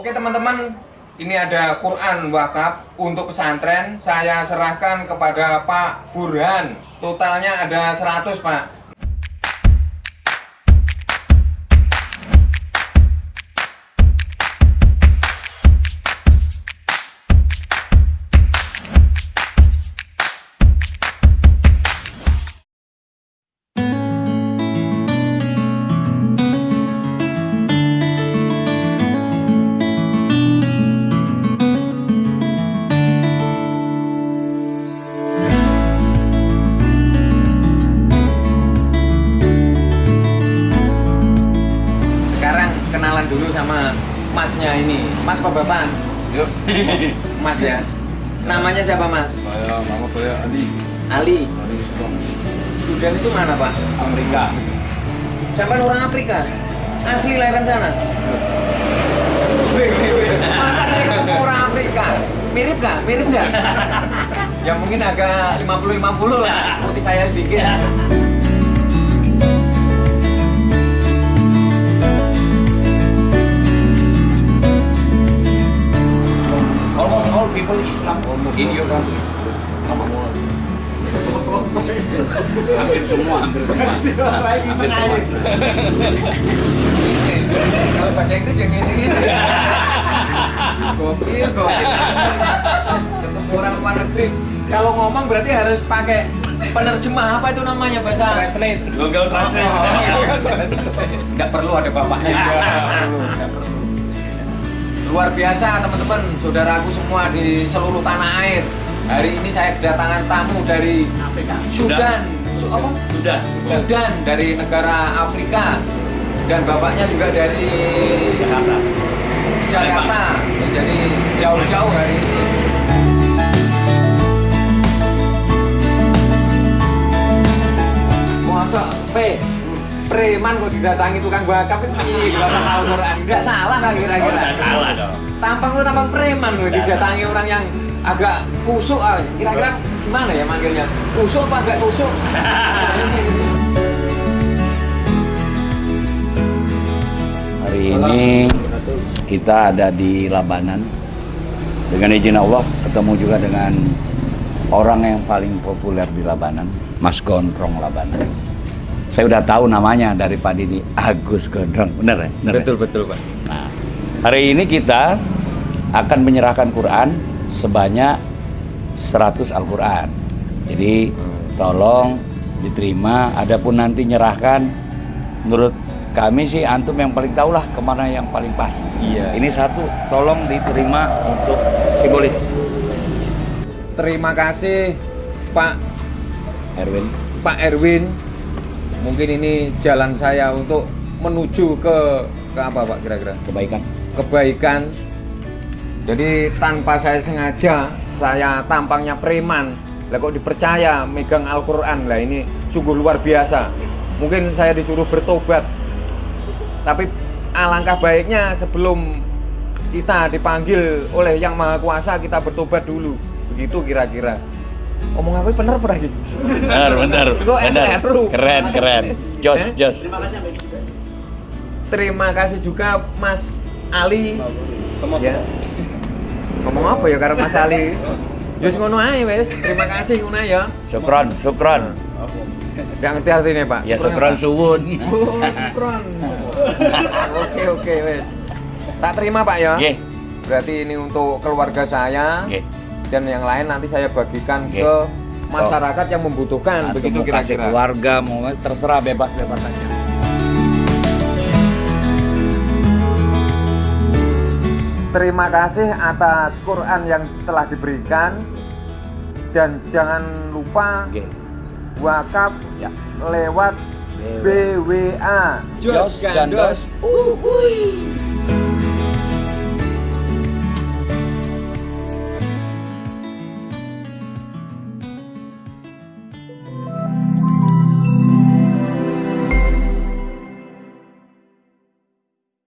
Oke teman-teman, ini ada Quran wakaf untuk pesantren. Saya serahkan kepada Pak Burhan. Totalnya ada 100 Pak. Masnya ini. Mas apa bapak? Yuk, Mas ya. Namanya siapa mas? saya nama saya Andi. Ali. Ali Sudan. Sudan itu mana pak? Amerika. Sampai orang Afrika. Asli lahiran sana. Masa saya ketemu orang Afrika? Mirip nggak? Mirip nggak? ya mungkin agak 50-50 lah. Putih saya sedikit. Your country. hampir semua, hampir semua. Hampir semua. Kalau bahasa Inggris yang ini ini. Gokil, gokil. Ketemu orang luar negeri. Kalau ngomong berarti harus pakai penerjemah apa itu namanya bahasa Translate. Google Translate. Nggak perlu ada bapaknya. Nggak perlu. Luar biasa teman-teman, saudaraku semua di seluruh tanah air. Hari ini saya kedatangan tamu dari Afrika. Sudan. Su- apa? Sudah. Sudan dari negara Afrika dan bapaknya juga dari Jakarta. Jakarta. Jadi jauh-jauh hari ini. Preman kok didatangi tukang bakap itu piye berapa tahun orang enggak salah kan Oh, kira-kira nggak salah dong. tampang lu tampang preman Nggak didatangi orang yang agak kusuk ah. kira-kira gimana ya manggilnya kusuk apa agak kusuk Hari ini kita ada di Labanan. Dengan izin Allah ketemu juga dengan orang yang paling populer di Labanan, Mas Gondrong Labanan. Saya udah tahu namanya dari Pak Didi, Agus Gondrong. Bener ya? Bener ya? betul betul pak Nah, hari ini kita akan menyerahkan Quran sebanyak 100 Al-Quran. Jadi tolong diterima, adapun nanti nyerahkan menurut kami sih antum yang paling tahu lah ke mana yang paling pas. Iya. Ini satu, tolong diterima untuk simbolis. terima kasih Pak Erwin. Pak Erwin mungkin ini jalan saya untuk menuju ke ke apa Pak kira-kira? Kebaikan. kebaikan. Jadi tanpa saya sengaja saya tampangnya preman. Lah kok dipercaya megang Al-Quran? Lah ini sungguh luar biasa. Mungkin saya disuruh bertobat. Tapi alangkah baiknya sebelum kita dipanggil oleh yang maha kuasa kita bertobat dulu. Begitu kira-kira omong aku bener Benar, benar. Kok benar. NTRU? Keren, keren. Jos, Eh? jos. terima kasih juga Mas Ali Semua ya ngomong apa ya karena Mas Ali Jus ngono ae wes. Terima kasih ngono ya. Syukron, syukron. Gak ngerti artinya, Pak. Ya syukron suwun. Oh, syukron. Oke, oke, wes. Tak terima, Pak ya. Nggih, Berarti ini untuk keluarga saya nggih. Dan yang lain nanti saya bagikan Nggih. ke masyarakat yang membutuhkan. Atau Begitu kira-kira. keluarga, mau terserah bebas-bebas aja. Terima kasih atas Quran yang telah diberikan dan jangan lupa Nggih. wakaf Ya. lewat BWA Jos Gandos. Uhuy.